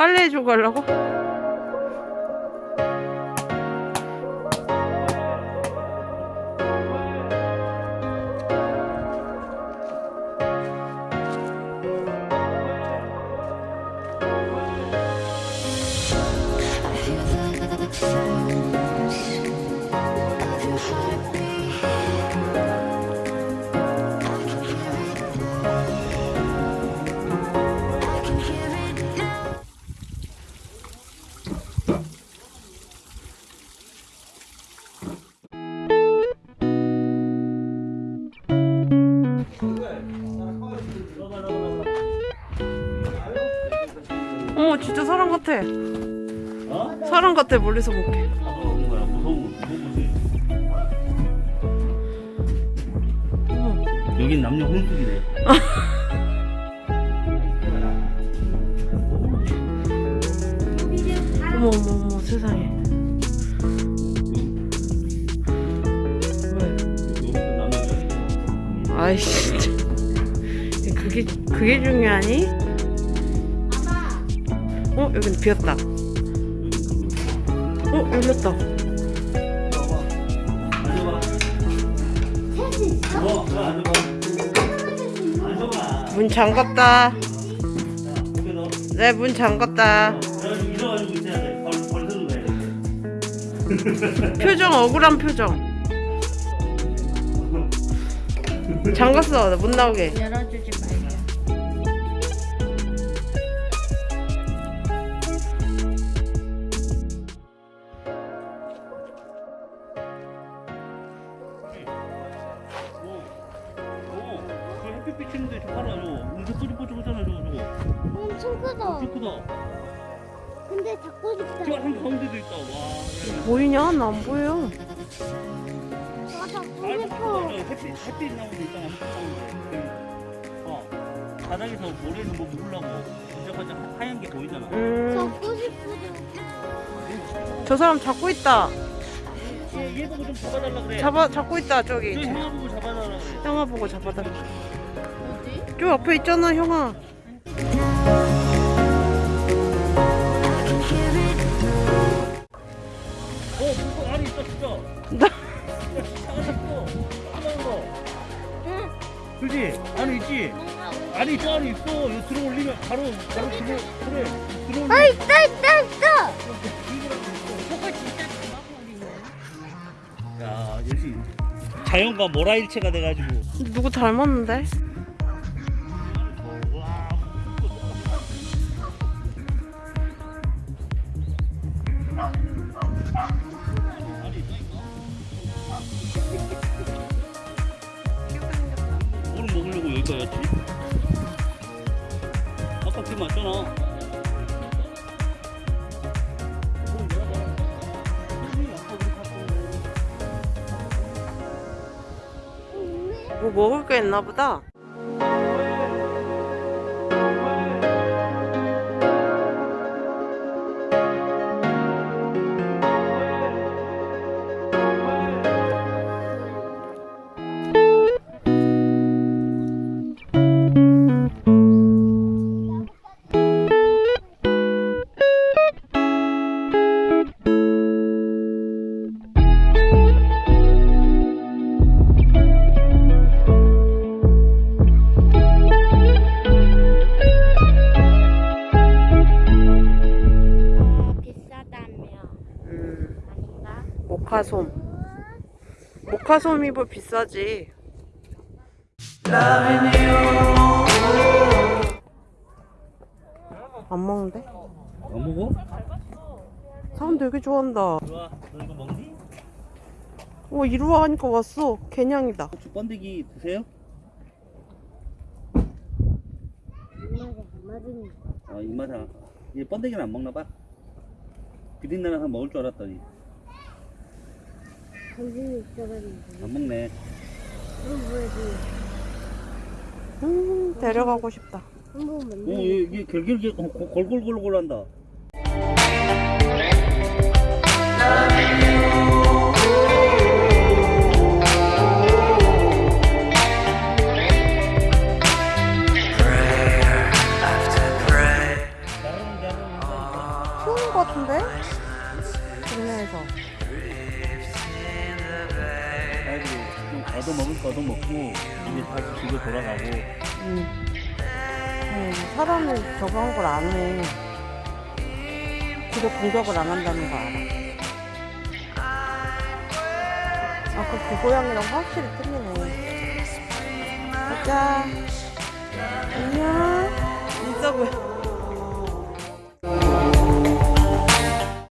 빨래 해주고 가려고? 어머 진짜 사람 같아 어? 사람 같아 멀리서 볼게. 여긴 남녀 혼숙이네. 어머 어머 어머 세상에. 아이씨 진짜. 그게 그게 중요하니? 어 여긴 비었다 어 열렸다. 문 잠갔다 자, 고개 넣어. 네문 잠갔다. 표정 억울한 표정 잠갔어 못 나오게 햇빛 비치는데 저 봐라, 저거. 음색 소리 뽀짝하잖아, 저거, 저거. 엄청 크다. 엄청 크다. 근데 잡고 저 싶다. 한 가운데도 있다, 와. 야, 보이냐? 나 안 보여 아, 잡고 알 싶어. 햇빛, 햇빛 나오는 데 있잖아, 햇빛 나오는 데. 어, 바닥에서 모래는 뭐 반짝반짝 하- 하얀 게 보이잖아. 음, 잡고 싶어. 저 사람 잡고 있다 얘, 얘 보고 좀 잡아달라 그래. 잡아 잡고 있다 저 저기 형아 보고 잡아달라 그래. 형아 보고 잡아달라? 저 앞에 있잖아 형아 어, 진짜. 진짜 안에 있어. 응. 그지? 안에 있지? 안에 있어, 안에 있어. 이거 들어 올리면 바로, 바로 들어, 그래. 들어 올리면. 아 있다 있다 있다. 진짜 야, 역시 자연과 모라일체가 돼가지고. 누구 닮았는데? 뭘 먹으려고 여기가 였지? 아까 그 맞잖아. 뭐 먹을 게 있나 보다 모카솜 모카솜이 뭐 비싸지 안 먹는데? 안 먹어? 사람 되게 좋아한다 좋아. 너 이거 먹니? 어 이리 와 하니까 왔어 개냥이다 혹시 번데기 드세요? 아, 입맛에 얘 번데기는 안 먹나 봐. 비린내나 한 먹을 줄 알았더니 있어가지고. 안 먹네. 뭐야지? 음 데려가고 싶다 한번 오, 만나. 어, 골- 골골골골 한다. 나르는 것 같은데? 동네에서. 좀 얻어먹을 거 얻어먹고 이제 다시 집에 돌아가고 응. 응, 사람이 저거 한걸안 해. 뒤로 공격을 안 한다는 거 알아. 아, 그, 그 고양이랑 확실히 틀리네. 가자. 안녕. 진짜 고양